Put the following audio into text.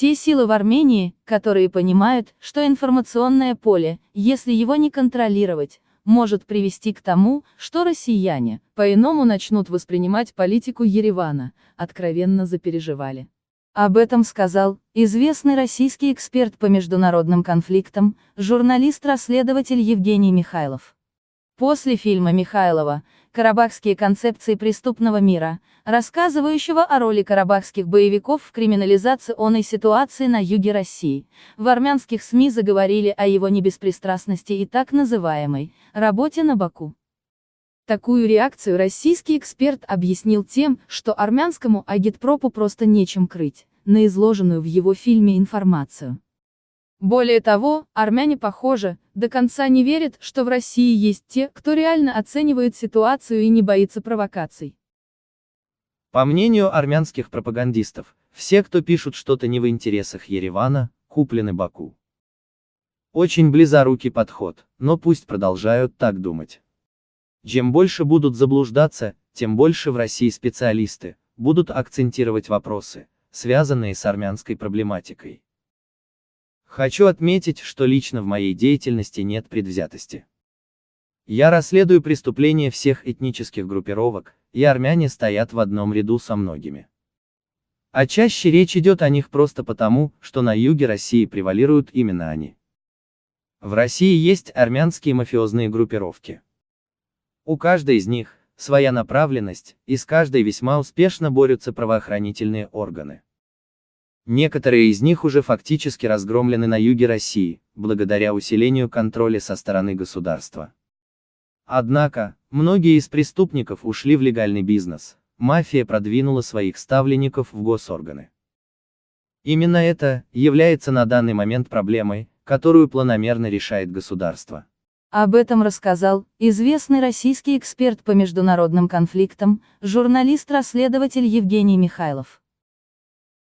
Те силы в Армении, которые понимают, что информационное поле, если его не контролировать, может привести к тому, что россияне, по-иному начнут воспринимать политику Еревана, откровенно запереживали. Об этом сказал известный российский эксперт по международным конфликтам, журналист-расследователь Евгений Михайлов. После фильма Михайлова «Карабахские концепции преступного мира», рассказывающего о роли карабахских боевиков в криминализационной ситуации на юге России, в армянских СМИ заговорили о его небеспристрастности и так называемой «работе на Баку». Такую реакцию российский эксперт объяснил тем, что армянскому агитпропу просто нечем крыть, на изложенную в его фильме информацию. Более того, армяне, похоже, до конца не верят, что в России есть те, кто реально оценивает ситуацию и не боится провокаций. По мнению армянских пропагандистов, все, кто пишут что-то не в интересах Еревана, куплены Баку. Очень близорукий подход, но пусть продолжают так думать. Чем больше будут заблуждаться, тем больше в России специалисты будут акцентировать вопросы, связанные с армянской проблематикой. Хочу отметить, что лично в моей деятельности нет предвзятости. Я расследую преступления всех этнических группировок, и армяне стоят в одном ряду со многими. А чаще речь идет о них просто потому, что на юге России превалируют именно они. В России есть армянские мафиозные группировки. У каждой из них своя направленность, и с каждой весьма успешно борются правоохранительные органы. Некоторые из них уже фактически разгромлены на юге России, благодаря усилению контроля со стороны государства. Однако, многие из преступников ушли в легальный бизнес, мафия продвинула своих ставленников в госорганы. Именно это является на данный момент проблемой, которую планомерно решает государство. Об этом рассказал известный российский эксперт по международным конфликтам, журналист-расследователь Евгений Михайлов.